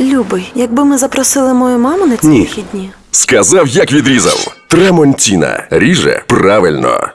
Любий, якби ми запросили мою маму на ці Ні. вихідні. Сказав, як відрізав. Трамонтіна. Ріже правильно.